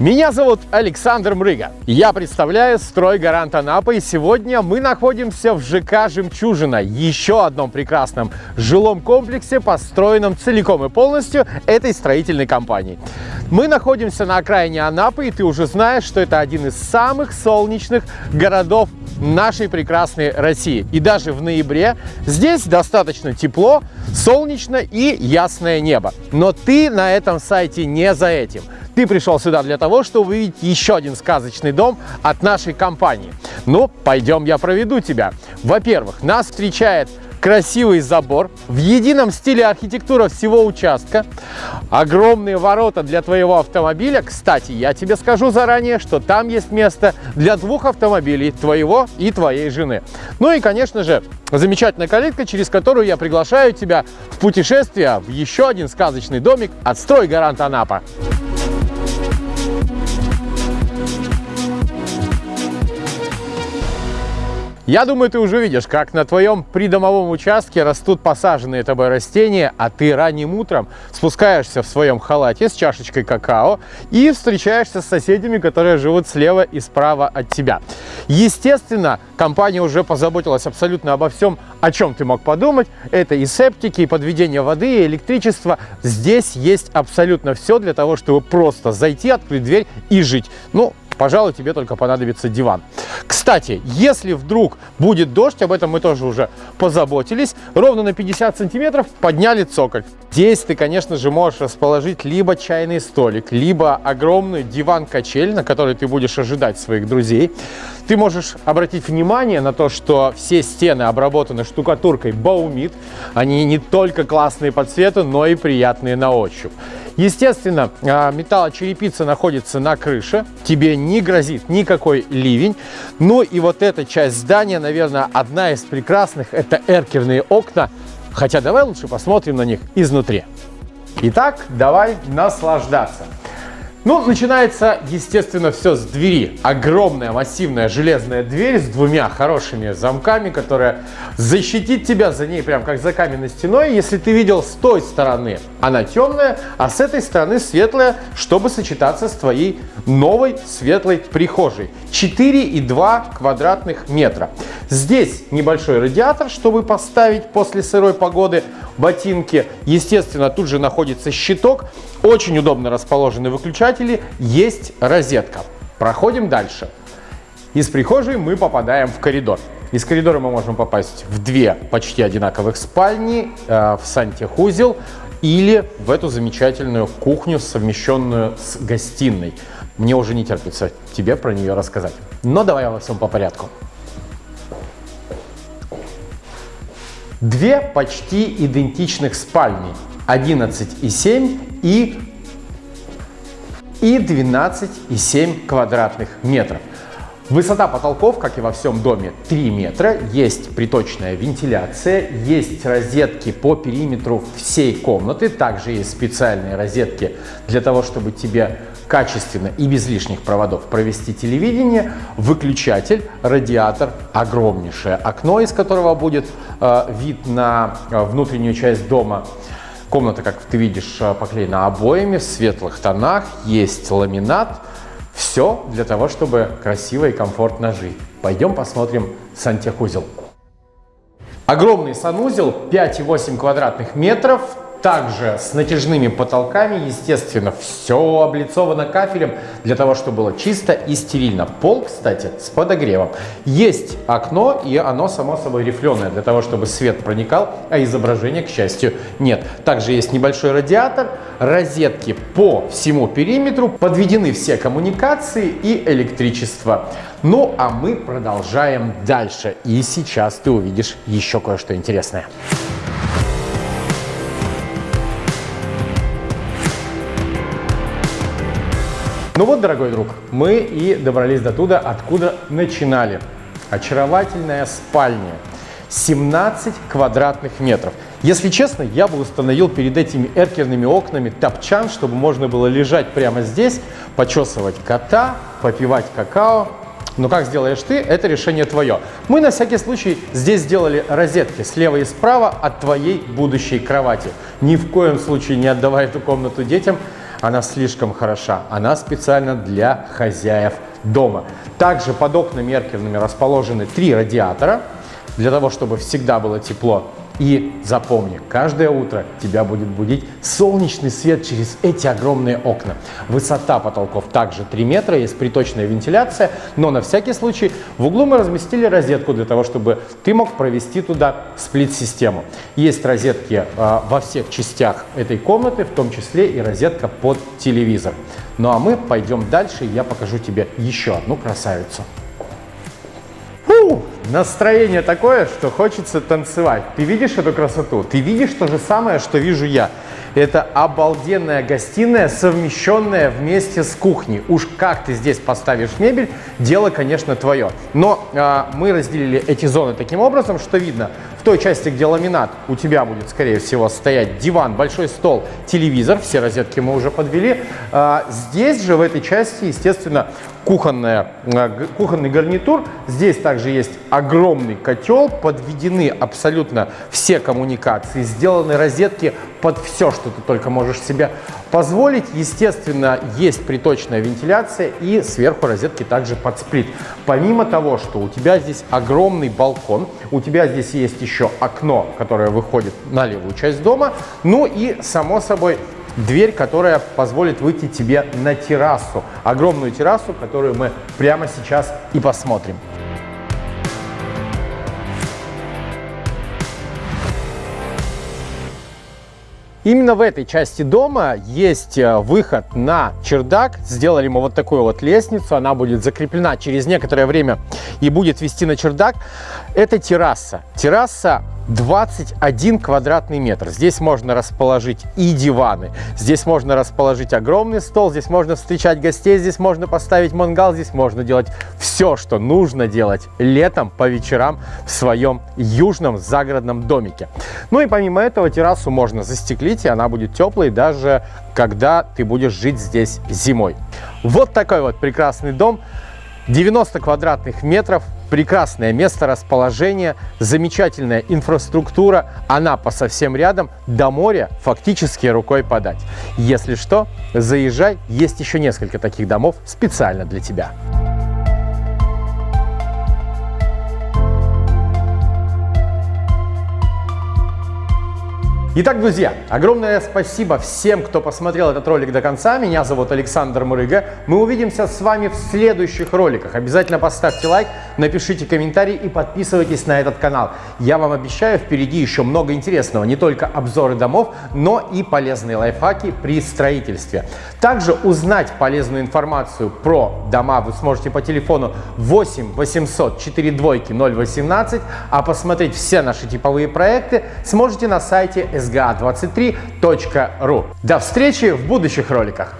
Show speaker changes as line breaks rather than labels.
Меня зовут Александр Мрыга. Я представляю «Стройгарант Анапа» и сегодня мы находимся в ЖК «Жемчужина», еще одном прекрасном жилом комплексе, построенном целиком и полностью этой строительной компанией. Мы находимся на окраине Анапы, и ты уже знаешь, что это один из самых солнечных городов нашей прекрасной России. И даже в ноябре здесь достаточно тепло, солнечно и ясное небо. Но ты на этом сайте не за этим – ты пришел сюда для того, чтобы увидеть еще один сказочный дом от нашей компании. Ну, пойдем, я проведу тебя. Во-первых, нас встречает красивый забор в едином стиле архитектура всего участка, огромные ворота для твоего автомобиля. Кстати, я тебе скажу заранее, что там есть место для двух автомобилей, твоего и твоей жены. Ну и, конечно же, замечательная калитка, через которую я приглашаю тебя в путешествие в еще один сказочный домик от «Стройгарант Анапа». Я думаю, ты уже видишь, как на твоем придомовом участке растут посаженные тобой растения, а ты ранним утром спускаешься в своем халате с чашечкой какао и встречаешься с соседями, которые живут слева и справа от тебя. Естественно, компания уже позаботилась абсолютно обо всем, о чем ты мог подумать. Это и септики, и подведение воды, и электричество. Здесь есть абсолютно все для того, чтобы просто зайти, открыть дверь и жить. Ну, пожалуй, тебе только понадобится диван. Кстати, если вдруг будет дождь, об этом мы тоже уже позаботились, ровно на 50 сантиметров подняли цоколь. Здесь ты, конечно же, можешь расположить либо чайный столик, либо огромный диван-качель, на который ты будешь ожидать своих друзей. Ты можешь обратить внимание на то, что все стены обработаны штукатуркой Baumit. Они не только классные по цвету, но и приятные на ощупь. Естественно, а, металлочерепица находится на крыше, тебе не грозит никакой ливень. Ну и вот эта часть здания, наверное, одна из прекрасных, это эркерные окна. Хотя давай лучше посмотрим на них изнутри. Итак, давай наслаждаться. Ну, начинается, естественно, все с двери. Огромная массивная железная дверь с двумя хорошими замками, которая защитит тебя за ней прям как за каменной стеной. Если ты видел с той стороны, она темная, а с этой стороны светлая, чтобы сочетаться с твоей новой светлой прихожей. 4,2 квадратных метра. Здесь небольшой радиатор, чтобы поставить после сырой погоды ботинки. Естественно, тут же находится щиток. Очень удобно расположены выключатели, есть розетка. Проходим дальше. Из прихожей мы попадаем в коридор. Из коридора мы можем попасть в две почти одинаковых спальни, э, в сантехузел или в эту замечательную кухню, совмещенную с гостиной. Мне уже не терпится тебе про нее рассказать. Но давай во всем по порядку. Две почти идентичных спальни 11,7 и, и 12,7 квадратных метров. Высота потолков, как и во всем доме, 3 метра. Есть приточная вентиляция, есть розетки по периметру всей комнаты. Также есть специальные розетки для того, чтобы тебе качественно и без лишних проводов провести телевидение. Выключатель, радиатор, огромнейшее окно, из которого будет э, вид на э, внутреннюю часть дома. Комната, как ты видишь, э, поклеена обоями в светлых тонах, есть ламинат. Все для того, чтобы красиво и комфортно жить. Пойдем посмотрим сантехузел. Огромный санузел, 5,8 квадратных метров, также с натяжными потолками, естественно, все облицовано кафелем для того, чтобы было чисто и стерильно. Пол, кстати, с подогревом. Есть окно, и оно, само собой, рифленое, для того, чтобы свет проникал, а изображения, к счастью, нет. Также есть небольшой радиатор, розетки по всему периметру, подведены все коммуникации и электричество. Ну, а мы продолжаем дальше. И сейчас ты увидишь еще кое-что интересное. Ну вот, дорогой друг, мы и добрались до туда, откуда начинали. Очаровательная спальня. 17 квадратных метров. Если честно, я бы установил перед этими эркерными окнами топчан, чтобы можно было лежать прямо здесь, почесывать кота, попивать какао. Но как сделаешь ты, это решение твое. Мы на всякий случай здесь сделали розетки слева и справа от твоей будущей кровати. Ни в коем случае не отдавай эту комнату детям, она слишком хороша. Она специально для хозяев дома. Также под окнами эркерными расположены три радиатора, для того, чтобы всегда было тепло. И запомни, каждое утро тебя будет будить солнечный свет через эти огромные окна. Высота потолков также 3 метра, есть приточная вентиляция, но на всякий случай в углу мы разместили розетку для того, чтобы ты мог провести туда сплит-систему. Есть розетки э, во всех частях этой комнаты, в том числе и розетка под телевизор. Ну а мы пойдем дальше, и я покажу тебе еще одну красавицу. Настроение такое, что хочется танцевать. Ты видишь эту красоту? Ты видишь то же самое, что вижу я. Это обалденная гостиная, совмещенная вместе с кухней. Уж как ты здесь поставишь мебель, дело, конечно, твое. Но э, мы разделили эти зоны таким образом, что видно, в той части, где ламинат, у тебя будет, скорее всего, стоять диван, большой стол, телевизор. Все розетки мы уже подвели. Э, здесь же, в этой части, естественно, кухонная, э, кухонный гарнитур. Здесь также есть огромный котел, подведены абсолютно все коммуникации, сделаны розетки под все, что ты только можешь себе позволить. Естественно, есть приточная вентиляция и сверху розетки также под сплит. Помимо того, что у тебя здесь огромный балкон, у тебя здесь есть еще окно, которое выходит на левую часть дома, ну и, само собой, дверь, которая позволит выйти тебе на террасу, огромную террасу, которую мы прямо сейчас и посмотрим. Именно в этой части дома есть э, выход на чердак. Сделали мы вот такую вот лестницу. Она будет закреплена через некоторое время и будет вести на чердак. Это терраса. Терраса 21 квадратный метр. Здесь можно расположить и диваны, здесь можно расположить огромный стол, здесь можно встречать гостей, здесь можно поставить мангал, здесь можно делать все, что нужно делать летом по вечерам в своем южном загородном домике. Ну и помимо этого террасу можно застеклить, и она будет теплой даже когда ты будешь жить здесь зимой. Вот такой вот прекрасный дом. 90 квадратных метров, прекрасное место расположения, замечательная инфраструктура, Анапа совсем рядом, до моря фактически рукой подать. Если что, заезжай, есть еще несколько таких домов специально для тебя. Итак, друзья, огромное спасибо всем, кто посмотрел этот ролик до конца. Меня зовут Александр Мурыга. Мы увидимся с вами в следующих роликах. Обязательно поставьте лайк, напишите комментарий и подписывайтесь на этот канал. Я вам обещаю, впереди еще много интересного. Не только обзоры домов, но и полезные лайфхаки при строительстве. Также узнать полезную информацию про дома вы сможете по телефону 8 800 4 двойки 018, а посмотреть все наши типовые проекты сможете на сайте sga23.ru. До встречи в будущих роликах!